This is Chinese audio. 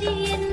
你。